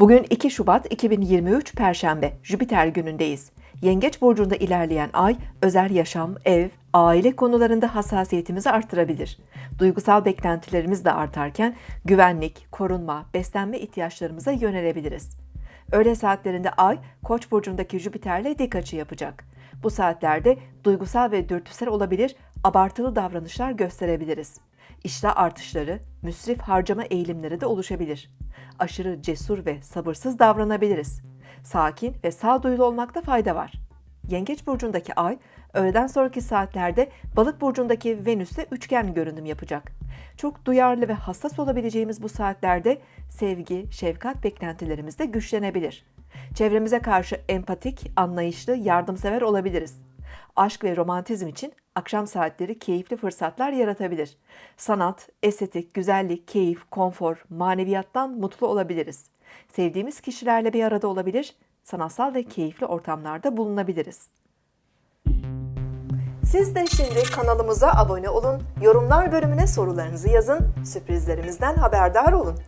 Bugün 2 Şubat 2023 Perşembe, Jüpiter günündeyiz. Yengeç burcunda ilerleyen ay özel yaşam, ev, aile konularında hassasiyetimizi arttırabilir. Duygusal beklentilerimiz de artarken güvenlik, korunma, beslenme ihtiyaçlarımıza yönelebiliriz. Öğle saatlerinde ay Koç burcundaki Jüpiter'le dik açı yapacak. Bu saatlerde duygusal ve dürtüsel olabilir, abartılı davranışlar gösterebiliriz. İştah artışları, müsrif harcama eğilimleri de oluşabilir. Aşırı cesur ve sabırsız davranabiliriz. Sakin ve sağduyulu olmakta fayda var. Yengeç burcundaki ay öğleden sonraki saatlerde Balık burcundaki Venüs'te üçgen görünüm yapacak. Çok duyarlı ve hassas olabileceğimiz bu saatlerde sevgi, şefkat beklentilerimiz de güçlenebilir. Çevremize karşı empatik, anlayışlı, yardımsever olabiliriz. Aşk ve romantizm için akşam saatleri keyifli fırsatlar yaratabilir. Sanat, estetik, güzellik, keyif, konfor, maneviyattan mutlu olabiliriz. Sevdiğimiz kişilerle bir arada olabilir, sanatsal ve keyifli ortamlarda bulunabiliriz. Siz de şimdi kanalımıza abone olun, yorumlar bölümüne sorularınızı yazın, sürprizlerimizden haberdar olun.